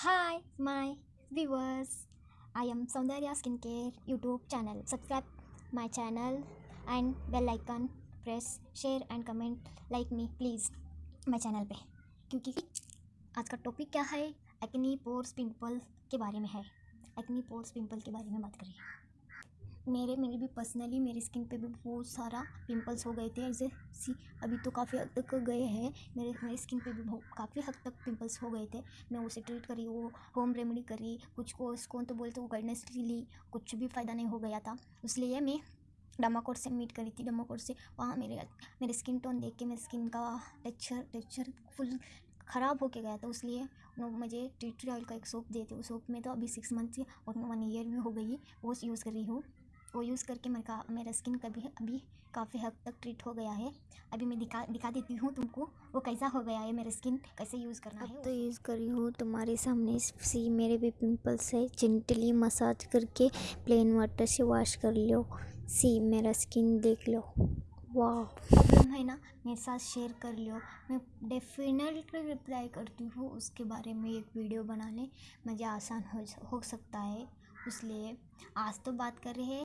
Hi, my viewers. I am Saundarya Skincare YouTube channel. Subscribe my channel and bell icon. Press, share and comment. Like me please my channel पे क्योंकि आज का topic क्या है acne pores pimple के बारे में है एक्नी पोर्स पिंपल के बारे में बात करें मेरे मेरे भी पर्सनली मेरी स्किन पे भी बहुत सारा पिंपल्स हो गए थे। ऐसे सी अभी तो काफ़ी हद तक गए हैं। मेरे, मेरी स्किन पे भी बहुत, काफ़ी हद तक पिंपल्स हो गए थे। मैं उसे ट्रीट करी, वो होम रेमेडी करी, कुछ को उसको तो बोलते वो गाइडनेस ली कुछ भी फ़ायदा नहीं हो गया था। इसलिए मैं डमाकोट से मीट करी थी डमाकोट से। वहाँ मेरे मेरे स्किन टोन देख के, मेरे स्किन का टेक्चर टेक्चर फुल ख़राब होके गया था। उसलिए मुझे टी ऑयल का एक सोप दिए थे उस सोप में तो अभी सिक्स मंथ और वन ईयर भी हो गई, वो यूज़ कर रही हूँ। वो यूज़ करके मेरे का मेरा स्किन कभी अभी काफ़ी हद तक ट्रीट हो गया है। अभी मैं दिखा दिखा देती हूँ तुमको वो कैसा हो गया है मेरा स्किन कैसे यूज़ करना है तो यूज़ करी हूँ तुम्हारे सामने सी मेरे भी पिंपल्स है। जेंटली मसाज करके प्लेन वाटर से वॉश कर लो। सी मेरा स्किन देख लो। वाह प्रॉब्लम है ना मेरे साथ शेयर कर लो। मैं डेफिनेटली रिप्लाई करती हूँ उसके बारे में एक वीडियो बनाने। मुझे आसान हो हो सकता है इसलिए आज तो बात कर रहे हैं।